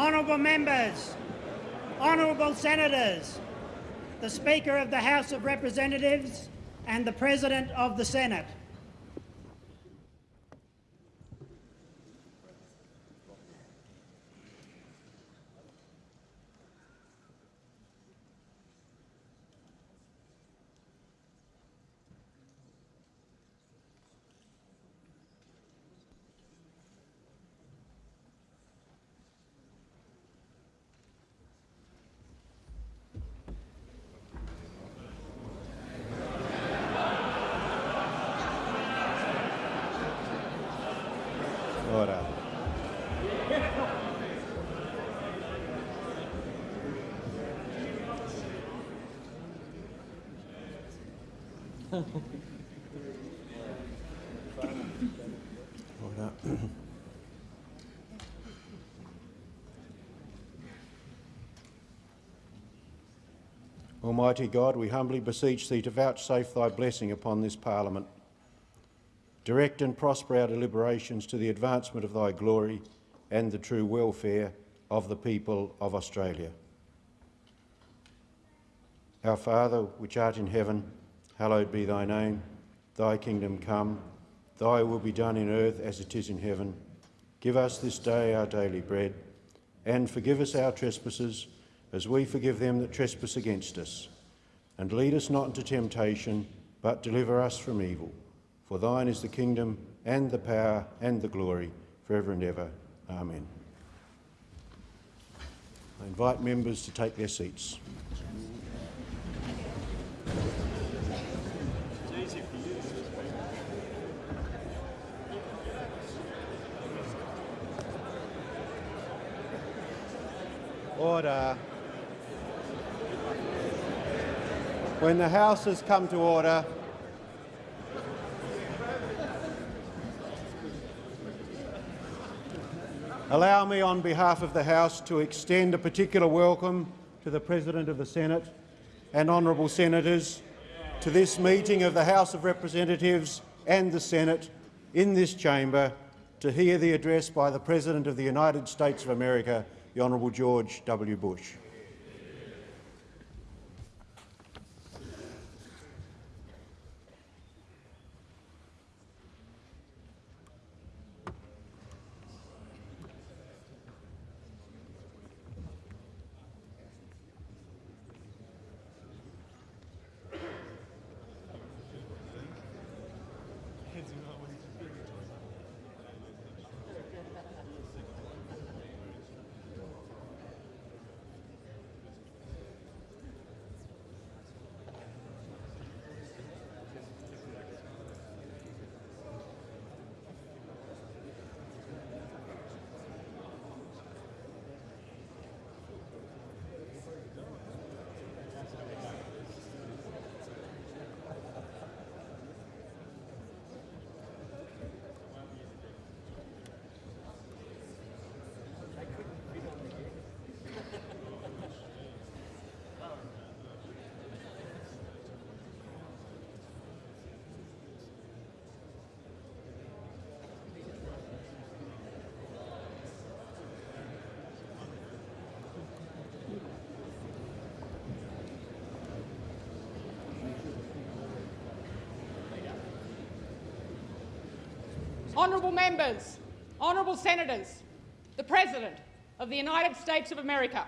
Honourable members, honourable senators, the Speaker of the House of Representatives and the President of the Senate. Order. Order. Almighty God, we humbly beseech Thee to vouchsafe Thy blessing upon this Parliament. Direct and prosper our deliberations to the advancement of Thy glory and the true welfare of the people of Australia. Our Father, which art in heaven, hallowed be thy name. Thy kingdom come, thy will be done in earth as it is in heaven. Give us this day our daily bread, and forgive us our trespasses, as we forgive them that trespass against us. And lead us not into temptation, but deliver us from evil. For thine is the kingdom, and the power, and the glory, for ever and ever. Amen. I invite members to take their seats. Order. When the House has come to order, allow me on behalf of the House to extend a particular welcome to the President of the Senate and honourable senators to this meeting of the House of Representatives and the Senate in this chamber to hear the address by the President of the United States of America, the Honourable George W. Bush. Honourable members, honourable senators, the President of the United States of America.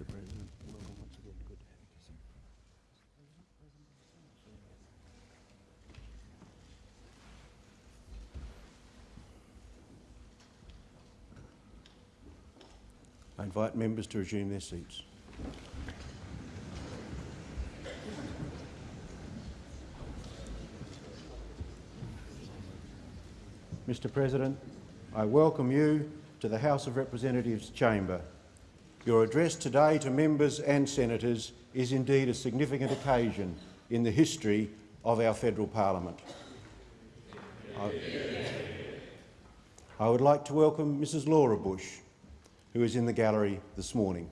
Mr President, welcome once again. Good to have you. I invite members to resume their seats. Mr President, I welcome you to the House of Representatives chamber. Your address today to members and senators is indeed a significant occasion in the history of our federal parliament. I, would like to welcome Mrs Laura Bush, who is in the gallery this morning.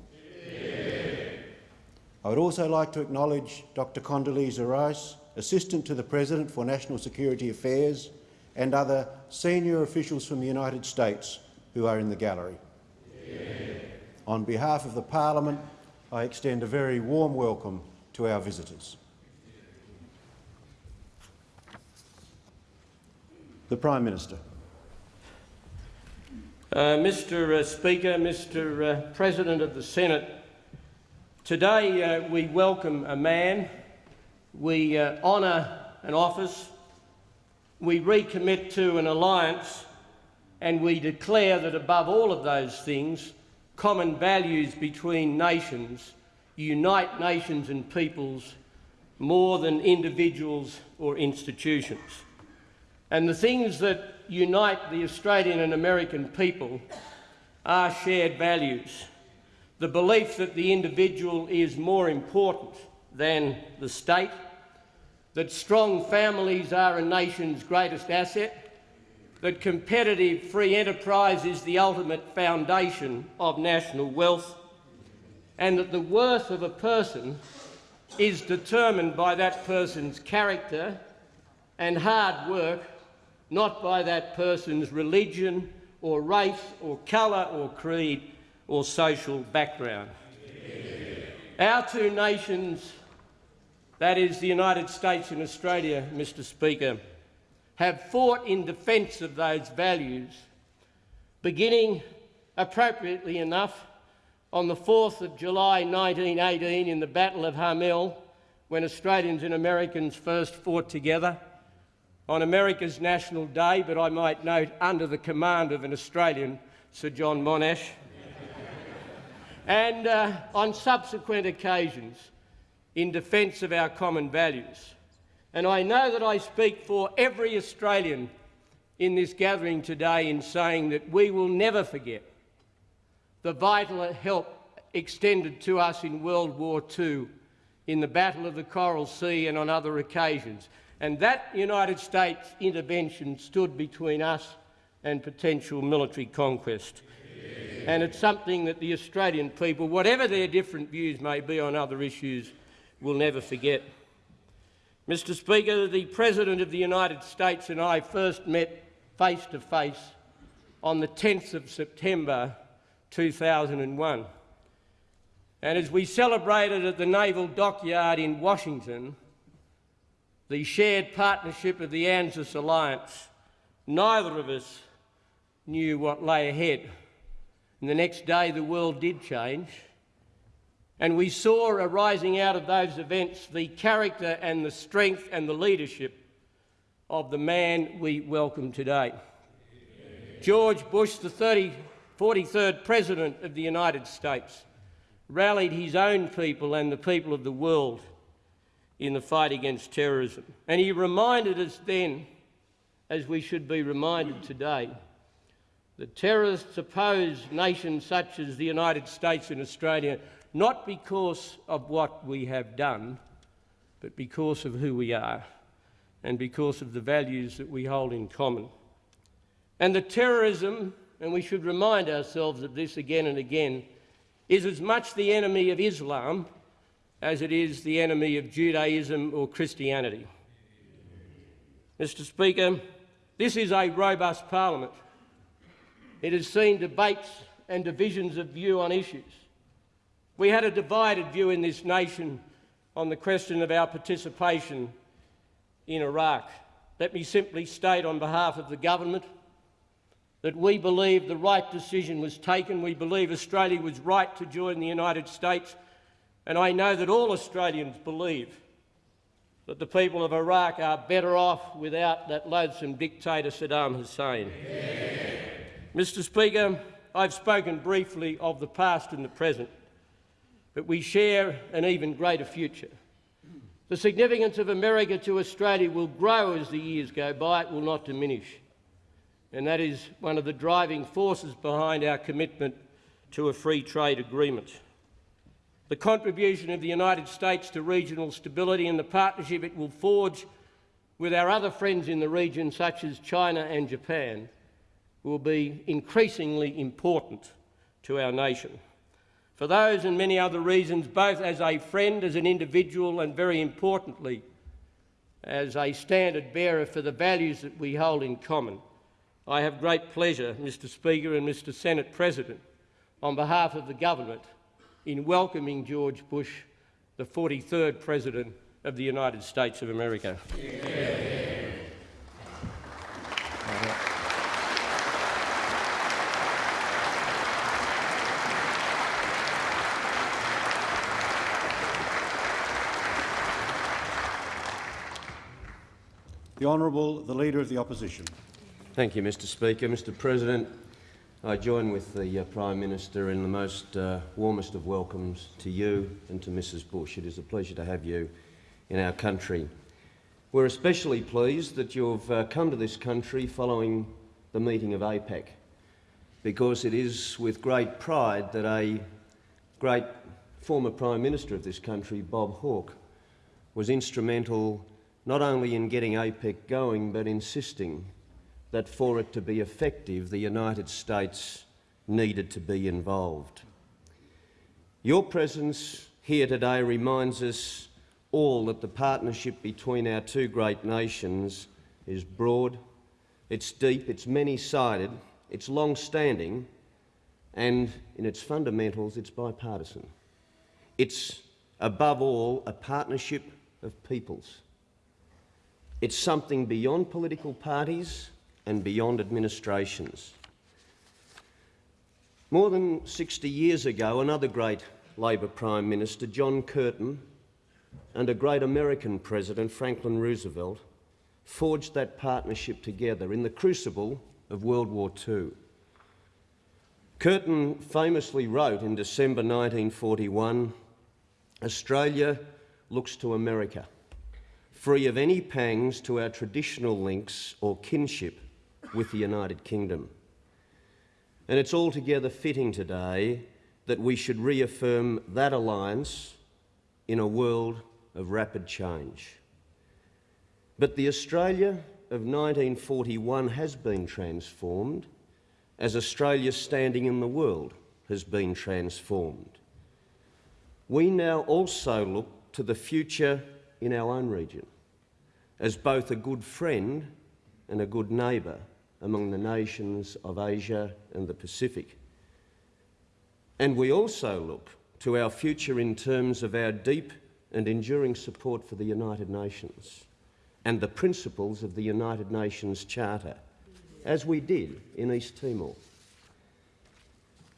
I would also like to acknowledge Dr Condoleezza Rice, Assistant to the President for National Security Affairs, and other senior officials from the United States who are in the gallery. On behalf of the Parliament, I extend a very warm welcome to our visitors. The Prime Minister. Uh, Mr uh, Speaker, Mr uh, President of the Senate, today uh, we welcome a man, we uh, honour an office, we recommit to an alliance and we declare that above all of those things, common values between nations unite nations and peoples more than individuals or institutions. And the things that unite the Australian and American people are shared values. the belief that the individual is more important than the state, that strong families are a nation's greatest asset, that competitive free enterprise is the ultimate foundation of national wealth, and that the worth of a person is determined by that person's character and hard work, not by that person's religion or race or colour or creed or social background. Our two nations, that is the United States and Australia, Mr Speaker, have fought in defence of those values, beginning appropriately enough on the 4th of July 1918 in the Battle of Hamel, when Australians and Americans first fought together, on America's National Day, but I might note under the command of an Australian, Sir John Monash, and uh, on subsequent occasions in defence of our common values. And I know that I speak for every Australian in this gathering today in saying that we will never forget the vital help extended to us in World War II, in the Battle of the Coral Sea and on other occasions. And that United States intervention stood between us and potential military conquest. And it's something that the Australian people, whatever their different views may be on other issues, will never forget. Mr Speaker, the President of the United States and I first met face to face on the 10th of September 2001. And as we celebrated at the Naval Dockyard in Washington, the shared partnership of the ANZUS alliance, neither of us knew what lay ahead. And the next day, the world did change. And we saw arising out of those events the character and the strength and the leadership of the man we welcome today. George Bush, the 30, 43rd President of the United States, rallied his own people and the people of the world in the fight against terrorism. And he reminded us then, as we should be reminded today, that terrorists oppose nations such as the United States and Australia not because of what we have done, but because of who we are and because of the values that we hold in common. And the terrorism, and we should remind ourselves of this again and again, is as much the enemy of Islam as it is the enemy of Judaism or Christianity. Mr Speaker, this is a robust parliament. It has seen debates and divisions of view on issues. We had a divided view in this nation on the question of our participation in Iraq. Let me simply state on behalf of the government that we believe the right decision was taken. We believe Australia was right to join the United States and I know that all Australians believe that the people of Iraq are better off without that loathsome dictator Saddam Hussein. Yeah. Mr Speaker, I've spoken briefly of the past and the present, but we share an even greater future. The significance of America to Australia will grow as the years go by, it will not diminish. And that is one of the driving forces behind our commitment to a free trade agreement the contribution of the United States to regional stability and the partnership it will forge with our other friends in the region, such as China and Japan, will be increasingly important to our nation. For those and many other reasons, both as a friend, as an individual, and very importantly, as a standard bearer for the values that we hold in common, I have great pleasure, Mr Speaker and Mr Senate President, on behalf of the government, in welcoming George Bush, the 43rd President of the United States of America. Yeah. The Honourable, the Leader of the Opposition. Thank you, Mr Speaker. Mr President, I join with the uh, Prime Minister in the most uh, warmest of welcomes to you and to Mrs Bush. It is a pleasure to have you in our country. We're especially pleased that you've uh, come to this country following the meeting of APEC, because it is with great pride that a great former Prime Minister of this country, Bob Hawke, was instrumental not only in getting APEC going, but insisting that for it to be effective, the United States needed to be involved. Your presence here today reminds us all that the partnership between our two great nations is broad, it's deep, it's many-sided, it's long-standing, and in its fundamentals, it's bipartisan. It's, above all, a partnership of peoples. It's something beyond political parties and beyond administrations. More than 60 years ago, another great Labor Prime Minister, John Curtin, and a great American President, Franklin Roosevelt, forged that partnership together in the crucible of World War II. Curtin famously wrote in December 1941 Australia looks to America, free of any pangs to our traditional links or kinship with the United Kingdom. And it's altogether fitting today that we should reaffirm that alliance in a world of rapid change. But the Australia of 1941 has been transformed as Australia's standing in the world has been transformed. We now also look to the future in our own region as both a good friend and a good neighbour among the nations of Asia and the Pacific. And we also look to our future in terms of our deep and enduring support for the United Nations and the principles of the United Nations Charter, as we did in East Timor.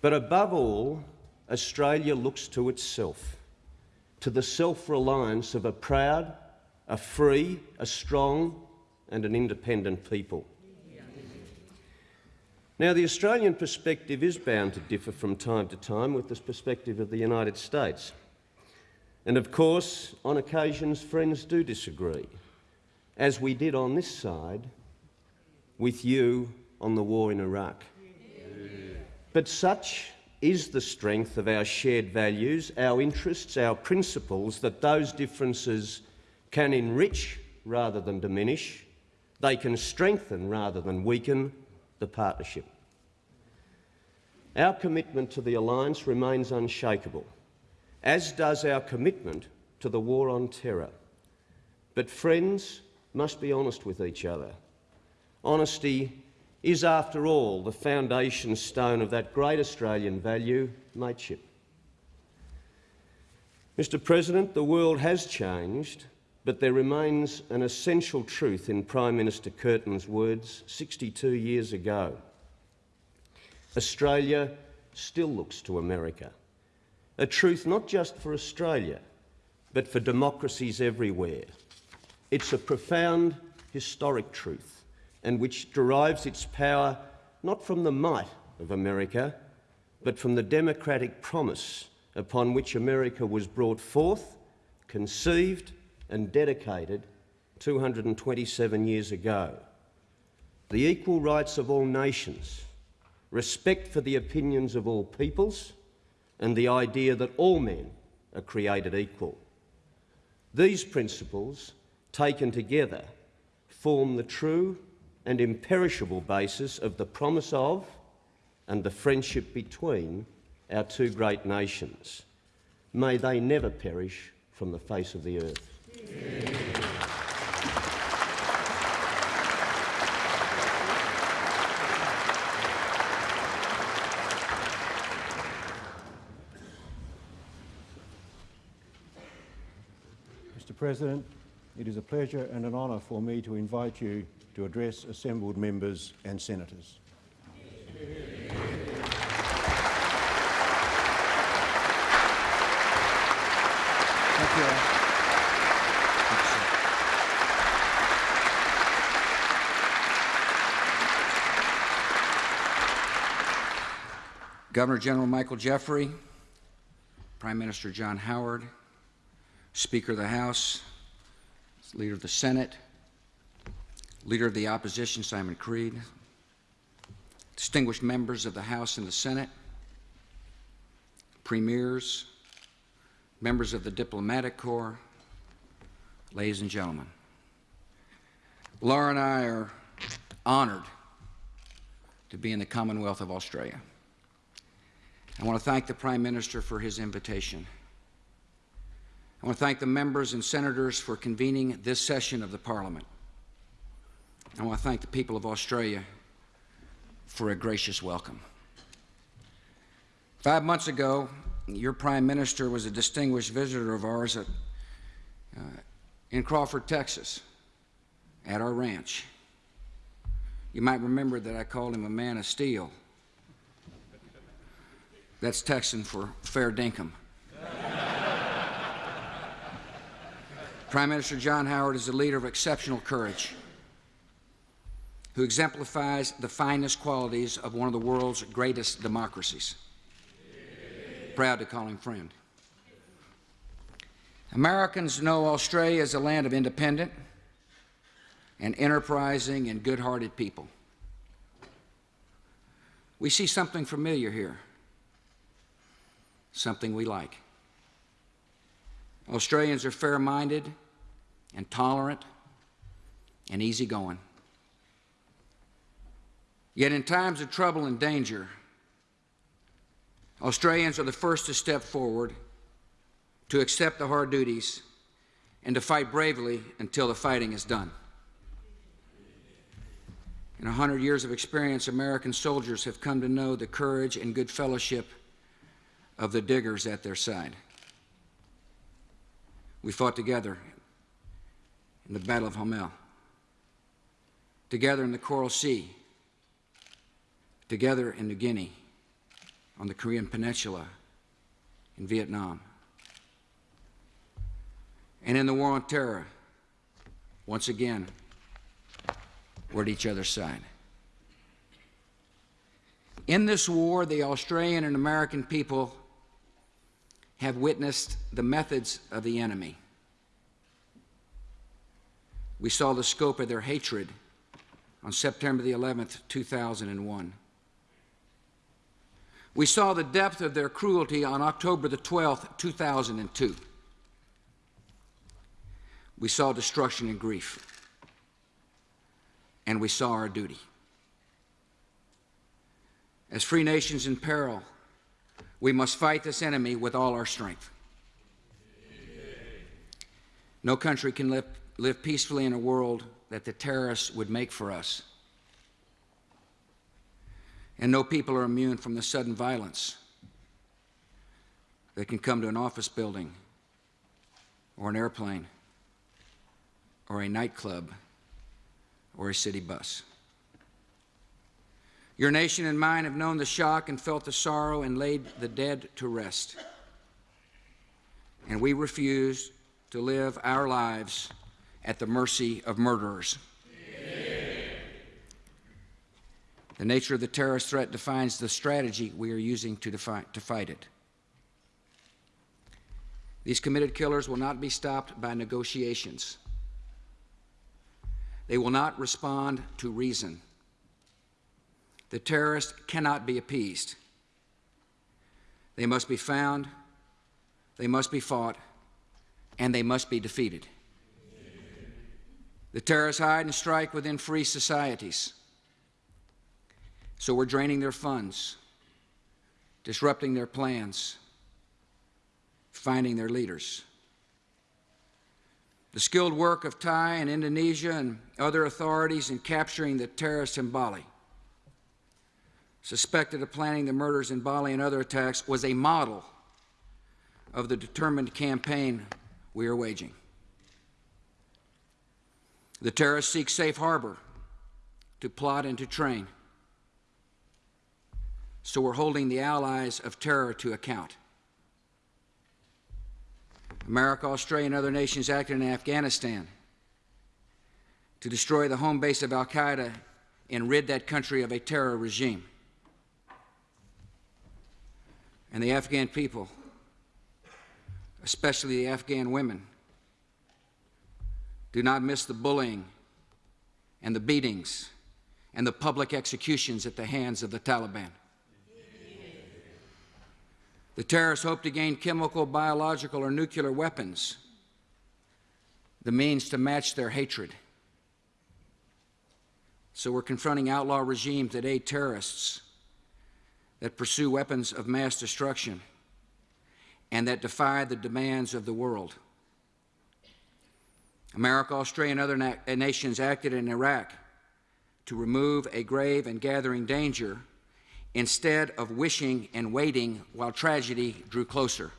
But above all, Australia looks to itself, to the self-reliance of a proud, a free, a strong and an independent people. Now, the Australian perspective is bound to differ from time to time with the perspective of the United States. And of course, on occasions, friends do disagree, as we did on this side with you on the war in Iraq. But such is the strength of our shared values, our interests, our principles, that those differences can enrich rather than diminish, they can strengthen rather than weaken the partnership. Our commitment to the alliance remains unshakable, as does our commitment to the war on terror. But friends must be honest with each other. Honesty is, after all, the foundation stone of that great Australian value, mateship. Mr President, the world has changed, but there remains an essential truth in Prime Minister Curtin's words 62 years ago. Australia still looks to America. A truth not just for Australia, but for democracies everywhere. It's a profound historic truth and which derives its power not from the might of America, but from the democratic promise upon which America was brought forth, conceived and dedicated 227 years ago. The equal rights of all nations, respect for the opinions of all peoples, and the idea that all men are created equal. These principles, taken together, form the true and imperishable basis of the promise of and the friendship between our two great nations. May they never perish from the face of the earth. President, it is a pleasure and an honour for me to invite you to address assembled members and senators. Thank you. Governor General Michael Jeffery, Prime Minister John Howard, Speaker of the House, Leader of the Senate, Leader of the Opposition Simon Crean, distinguished members of the House and the Senate, premiers, members of the diplomatic corps, ladies and gentlemen. Laura and I are honored to be in the Commonwealth of Australia. I want to thank the Prime Minister for his invitation. I want to thank the members and senators for convening this session of the Parliament. I want to thank the people of Australia for a gracious welcome. Five months ago, your Prime Minister was a distinguished visitor of ours at, uh, in Crawford, Texas, at our ranch. You might remember that I called him a man of steel. That's Texan for fair dinkum. Prime Minister John Howard is a leader of exceptional courage who exemplifies the finest qualities of one of the world's greatest democracies. Proud to call him friend. Americans know Australia as a land of independent and enterprising and good-hearted people. We see something familiar here, something we like. Australians are fair-minded and tolerant and easygoing. Yet in times of trouble and danger, Australians are the first to step forward, to accept the hard duties, and to fight bravely until the fighting is done. In a hundred years of experience, American soldiers have come to know the courage and good fellowship of the diggers at their side. We fought together in the Battle of Hamel, together in the Coral Sea, together in New Guinea, on the Korean Peninsula, in Vietnam, and in the War on Terror, once again, we're at each other's side. In this war, the Australian and American people have witnessed the methods of the enemy. We saw the scope of their hatred on September the 11th, 2001. We saw the depth of their cruelty on October the 12th, 2002. We saw destruction and grief. And we saw our duty. As free nations in peril, we must fight this enemy with all our strength. No country can live, live peacefully in a world that the terrorists would make for us. And no people are immune from the sudden violence that can come to an office building or an airplane or a nightclub or a city bus. Your nation and mine have known the shock and felt the sorrow and laid the dead to rest. And we refuse to live our lives at the mercy of murderers. The nature of the terrorist threat defines the strategy we are using to, to fight it. These committed killers will not be stopped by negotiations. They will not respond to reason. The terrorists cannot be appeased. They must be found, they must be fought, and they must be defeated. The terrorists hide and strike within free societies. So we're draining their funds, disrupting their plans, finding their leaders. The skilled work of Thai and Indonesia and other authorities in capturing the terrorists in Bali, suspected of planning the murders in Bali and other attacks, was a model of the determined campaign we are waging. The terrorists seek safe harbor to plot and to train. So we're holding the allies of terror to account. America, Australia, and other nations acted in Afghanistan to destroy the home base of Al Qaeda and rid that country of a terror regime. And the Afghan people, especially the Afghan women, do not miss the bullying and the beatings and the public executions at the hands of the Taliban. The terrorists hope to gain chemical, biological, or nuclear weapons, the means to match their hatred. So we're confronting outlaw regimes that aid terrorists, that pursue weapons of mass destruction, and that defy the demands of the world. America, Australia, and other na uh, nations acted in Iraq to remove a grave and gathering danger instead of wishing and waiting while tragedy drew closer.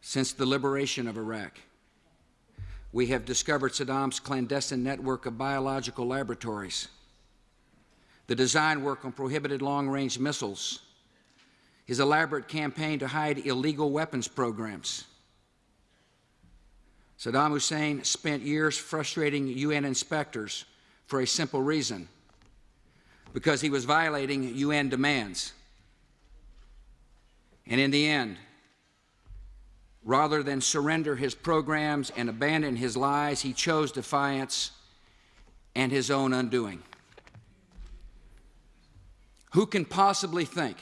Since the liberation of Iraq, we have discovered Saddam's clandestine network of biological laboratories, the design work on prohibited long-range missiles, his elaborate campaign to hide illegal weapons programs. Saddam Hussein spent years frustrating UN inspectors for a simple reason because he was violating UN demands. And in the end, rather than surrender his programs and abandon his lies, he chose defiance and his own undoing. Who can possibly think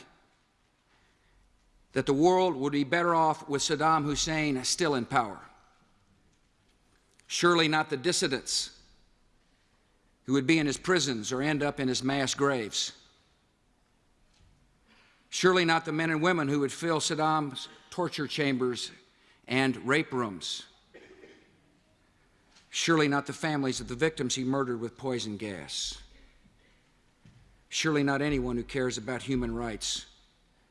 that the world would be better off with Saddam Hussein still in power? Surely not the dissidents who would be in his prisons or end up in his mass graves. Surely not the men and women who would fill Saddam's torture chambers and rape rooms. Surely not the families of the victims he murdered with poison gas. Surely not anyone who cares about human rights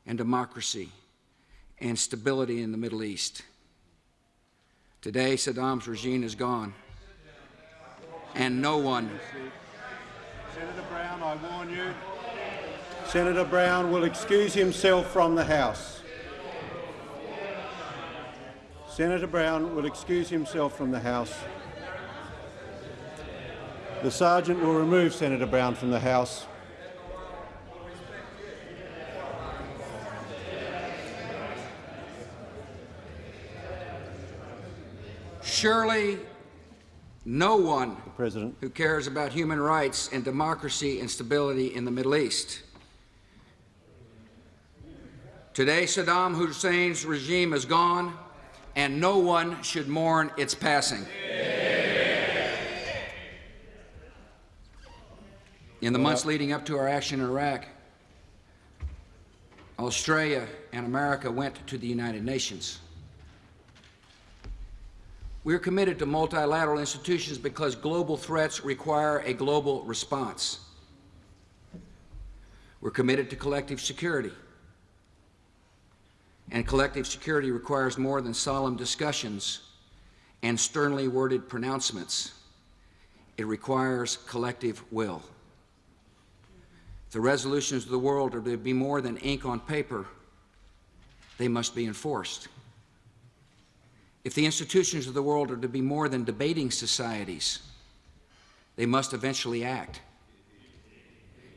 and democracy and stability in the Middle East. Today, Saddam's regime is gone, and no one Senator Brown, I warn you. Senator Brown will excuse himself from the House. Senator Brown will excuse himself from the House. The Sergeant will remove Senator Brown from the House. Surely no one President. who cares about human rights and democracy and stability in the Middle East. Today, Saddam Hussein's regime is gone, and no one should mourn its passing. In the months leading up to our action in Iraq, Australia and America went to the United Nations. We are committed to multilateral institutions because global threats require a global response. We're committed to collective security. And collective security requires more than solemn discussions and sternly worded pronouncements. It requires collective will. If the resolutions of the world are to be more than ink on paper, they must be enforced. If the institutions of the world are to be more than debating societies, they must eventually act.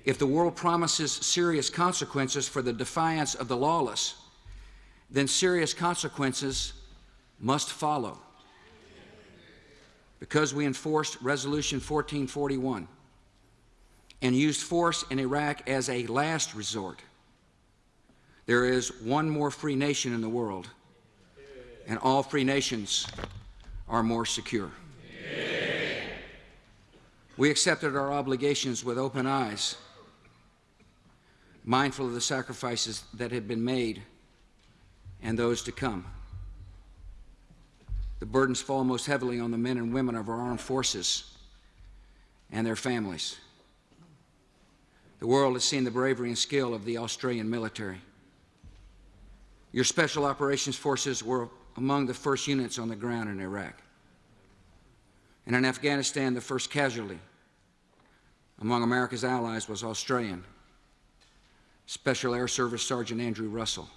If the world promises serious consequences for the defiance of the lawless, then serious consequences must follow. Because we enforced Resolution 1441 and used force in Iraq as a last resort, there is one more free nation in the world and all free nations are more secure. We accepted our obligations with open eyes, mindful of the sacrifices that had been made and those to come. The burdens fall most heavily on the men and women of our armed forces and their families. The world has seen the bravery and skill of the Australian military. Your Special Operations Forces were among the first units on the ground in Iraq. And in Afghanistan, the first casualty among America's allies was Australian Special Air Service Sergeant Andrew Russell.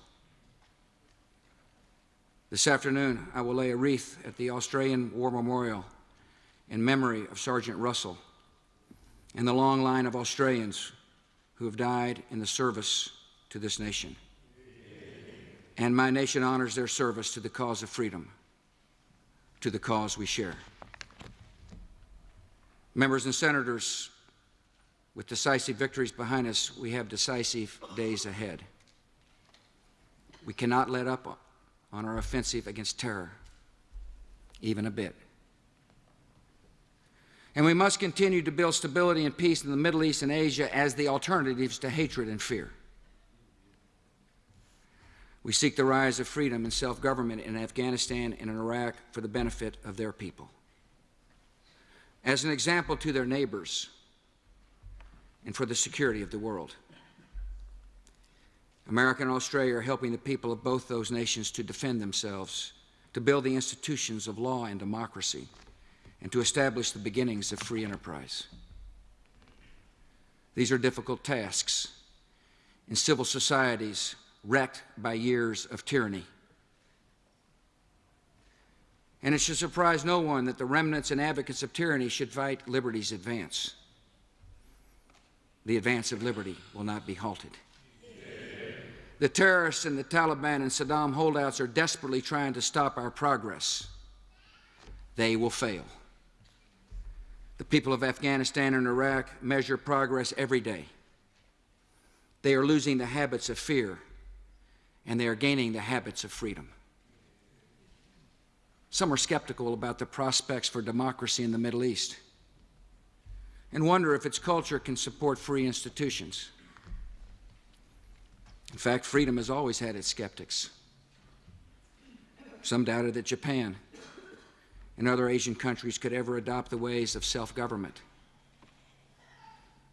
This afternoon, I will lay a wreath at the Australian War Memorial in memory of Sergeant Russell and the long line of Australians who have died in the service to this nation and my nation honors their service to the cause of freedom, to the cause we share. Members and senators, with decisive victories behind us, we have decisive days ahead. We cannot let up on our offensive against terror, even a bit. And we must continue to build stability and peace in the Middle East and Asia as the alternatives to hatred and fear. We seek the rise of freedom and self government in Afghanistan and in Iraq for the benefit of their people. As an example to their neighbors and for the security of the world. America and Australia are helping the people of both those nations to defend themselves, to build the institutions of law and democracy, and to establish the beginnings of free enterprise. These are difficult tasks in civil societies wrecked by years of tyranny. And it should surprise no one that the remnants and advocates of tyranny should fight liberty's advance. The advance of liberty will not be halted. The terrorists and the Taliban and Saddam holdouts are desperately trying to stop our progress. They will fail. The people of Afghanistan and Iraq measure progress every day. They are losing the habits of fear, and they are gaining the habits of freedom. Some are skeptical about the prospects for democracy in the Middle East and wonder if its culture can support free institutions. In fact, freedom has always had its skeptics. Some doubted that Japan and other Asian countries could ever adopt the ways of self government.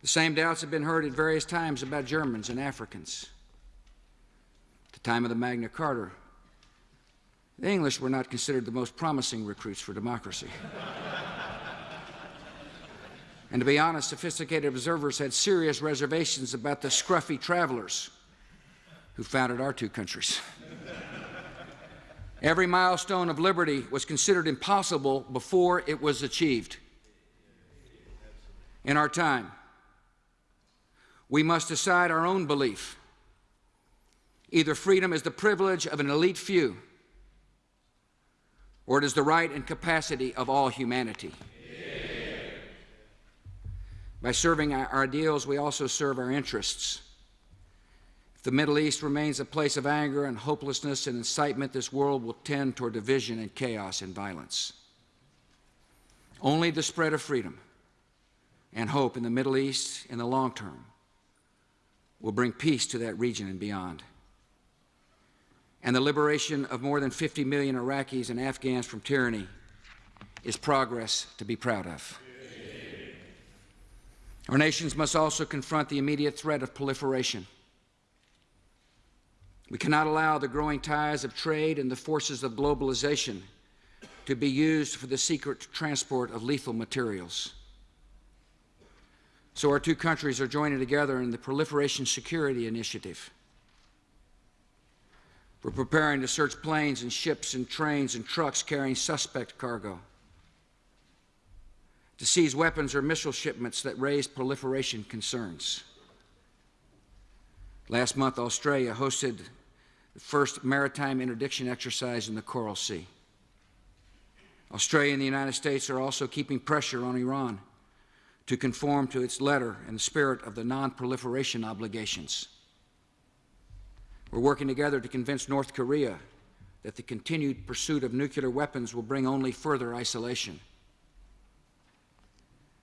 The same doubts have been heard at various times about Germans and Africans. Time of the Magna Carta, the English were not considered the most promising recruits for democracy. and to be honest, sophisticated observers had serious reservations about the scruffy travelers who founded our two countries. Every milestone of liberty was considered impossible before it was achieved. In our time, we must decide our own belief. Either freedom is the privilege of an elite few, or it is the right and capacity of all humanity. By serving our ideals, we also serve our interests. If the Middle East remains a place of anger and hopelessness and incitement, this world will tend toward division and chaos and violence. Only the spread of freedom and hope in the Middle East in the long term will bring peace to that region and beyond. And the liberation of more than 50 million Iraqis and Afghans from tyranny is progress to be proud of. Our nations must also confront the immediate threat of proliferation. We cannot allow the growing ties of trade and the forces of globalization to be used for the secret transport of lethal materials. So our two countries are joining together in the Proliferation Security Initiative. We're preparing to search planes and ships and trains and trucks carrying suspect cargo, to seize weapons or missile shipments that raise proliferation concerns. Last month, Australia hosted the first maritime interdiction exercise in the Coral Sea. Australia and the United States are also keeping pressure on Iran to conform to its letter and the spirit of the non proliferation obligations. We're working together to convince North Korea that the continued pursuit of nuclear weapons will bring only further isolation.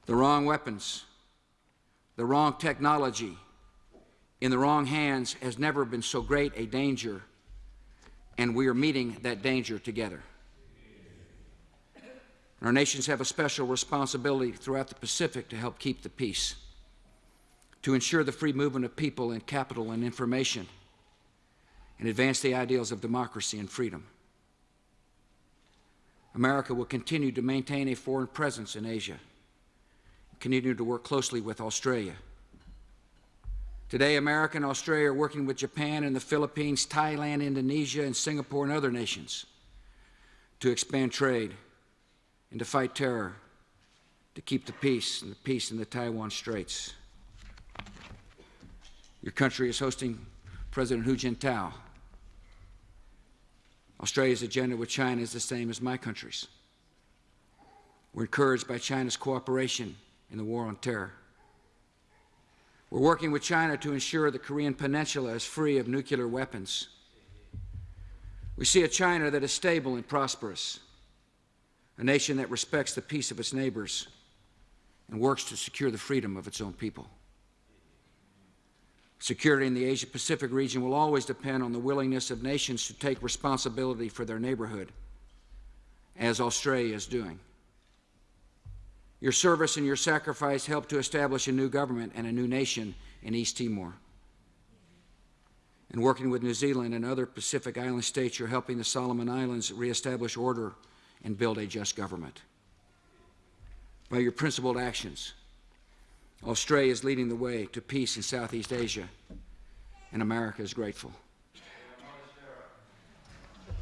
The wrong weapons, the wrong technology, in the wrong hands has never been so great a danger, and we are meeting that danger together. Our nations have a special responsibility throughout the Pacific to help keep the peace, to ensure the free movement of people and capital and information, and advance the ideals of democracy and freedom. America will continue to maintain a foreign presence in Asia, continue to work closely with Australia. Today, America and Australia are working with Japan and the Philippines, Thailand, Indonesia, and Singapore, and other nations to expand trade and to fight terror, to keep the peace and the peace in the Taiwan Straits. Your country is hosting President Hu Jintao. Australia's agenda with China is the same as my country's. We're encouraged by China's cooperation in the war on terror. We're working with China to ensure the Korean Peninsula is free of nuclear weapons. We see a China that is stable and prosperous, a nation that respects the peace of its neighbors and works to secure the freedom of its own people. Security in the Asia Pacific region will always depend on the willingness of nations to take responsibility for their neighborhood, as Australia is doing. Your service and your sacrifice helped to establish a new government and a new nation in East Timor. And working with New Zealand and other Pacific Island states, you're helping the Solomon Islands reestablish order and build a just government. By your principled actions, Australia is leading the way to peace in Southeast Asia, and America is grateful.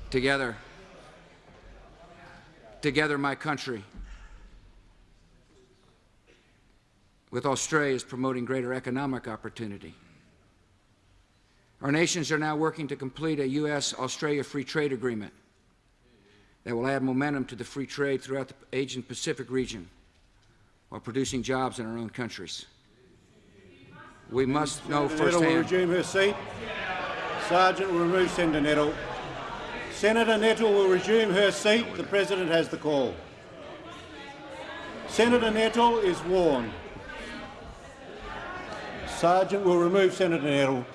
Together, together, my country, with Australia, is promoting greater economic opportunity. Our nations are now working to complete a U.S. Australia Free Trade Agreement that will add momentum to the free trade throughout the Asian Pacific region while producing jobs in our own countries. We must know Senator Nettle will resume her seat. Sergeant will remove Senator Nettle. Senator Nettle will resume her seat. The President has the call. Senator Nettle is warned. Sergeant will remove Senator Nettle.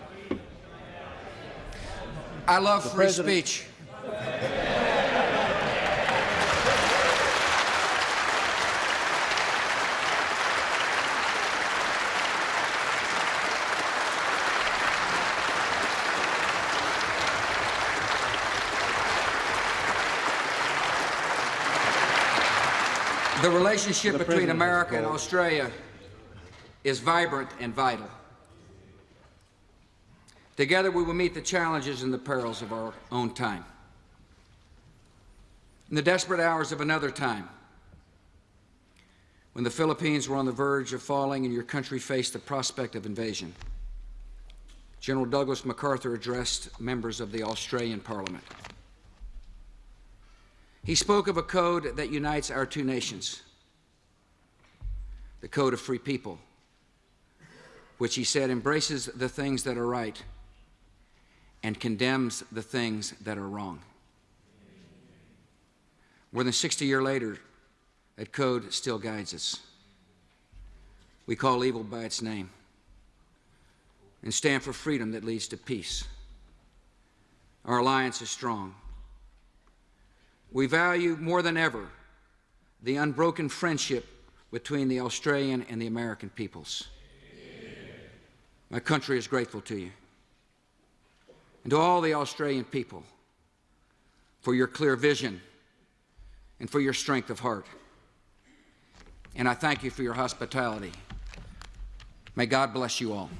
I love free President- speech. The relationship The between America and. Australia is vibrant and vital. Together, we will meet the challenges and the perils of our own time. In the desperate hours of another time, when the Philippines were on the verge of falling and your country faced the prospect of invasion, General Douglas MacArthur addressed members of the Australian Parliament. He spoke of a code that unites our two nations, the code of free people, which he said embraces the things that are right and condemns the things that are wrong. More than 60 years later, that code still guides us. We call evil by its name and stand for freedom that leads to peace. Our alliance is strong. We value more than ever the unbroken friendship between the Australian and the American peoples. My country is grateful to you and to all the Australian people for your clear vision and for your strength of heart. And I thank you for your hospitality. May God bless you all.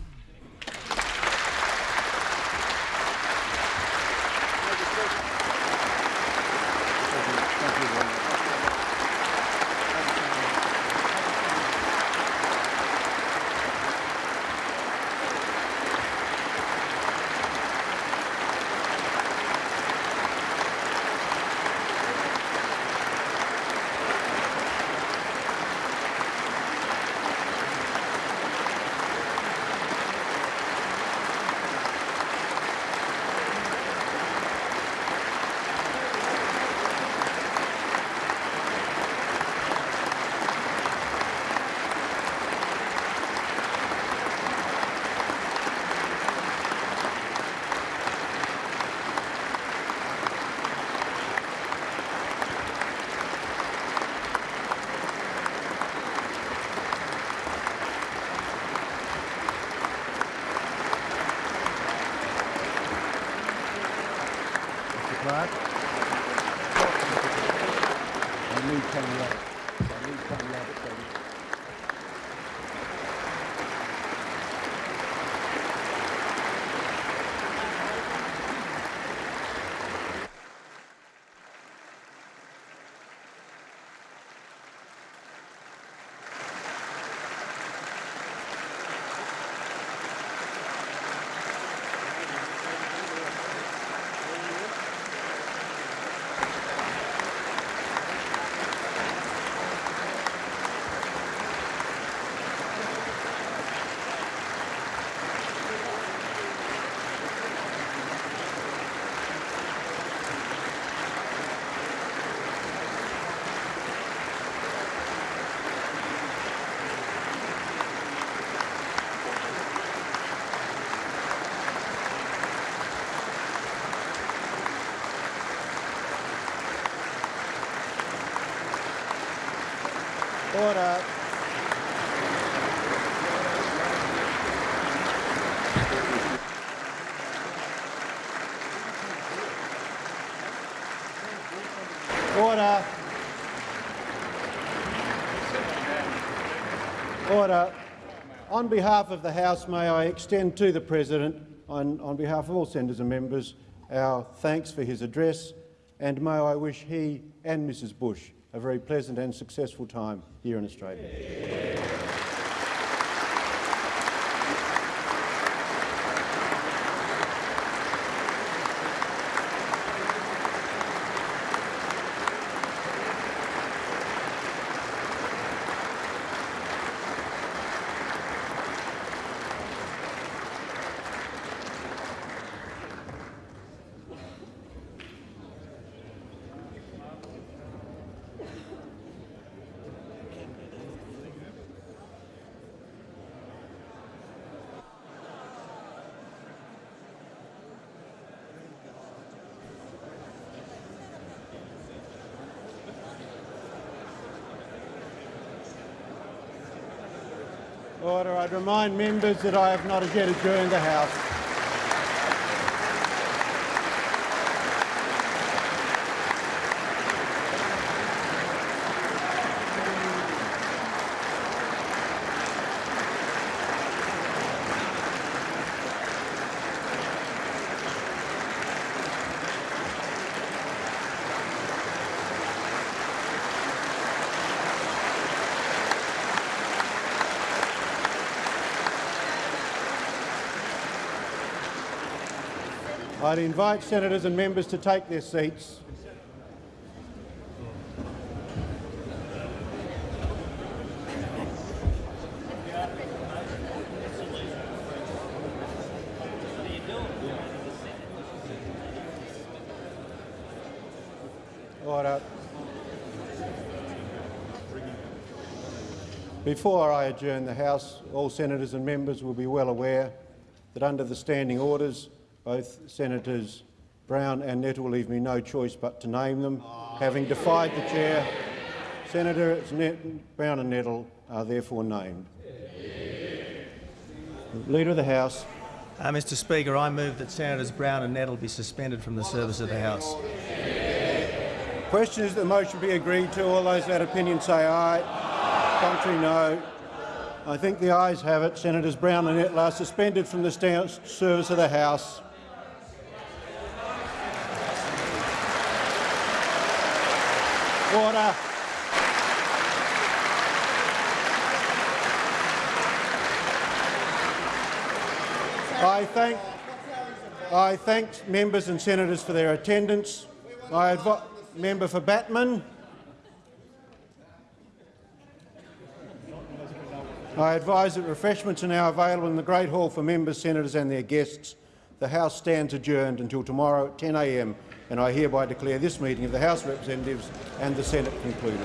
Order. Order. Order. On behalf of the House, may I extend to the President, on, on behalf of all senators and members, our thanks for his address, and may I wish he and Mrs Bush very pleasant and successful time here in Australia. Order. I'd remind members that I have not as yet adjourned the House. I'd invite senators and members to take their seats. Before I adjourn the House, all senators and members will be well aware that under the standing orders, both Senators Brown and Nettle leave me no choice but to name them. Having defied the chair, Senators Net Brown and Nettle are therefore named. Leader of the House. Uh, Mr Speaker, I move that Senators Brown and Nettle be suspended from the service of the House. Question is that the motion be agreed to. All those that opinion say aye. Contrary, no. I think the ayes have it. Senators Brown and Nettle are suspended from the service of the House. Order. I thank, I thank members and senators for their attendance. I advi- member for Batman. I advise that refreshments are now available in the Great Hall for members, senators and their guests. The House stands adjourned until tomorrow at 10 a.m. and I hereby declare this meeting of the House of Representatives and the Senate concluded.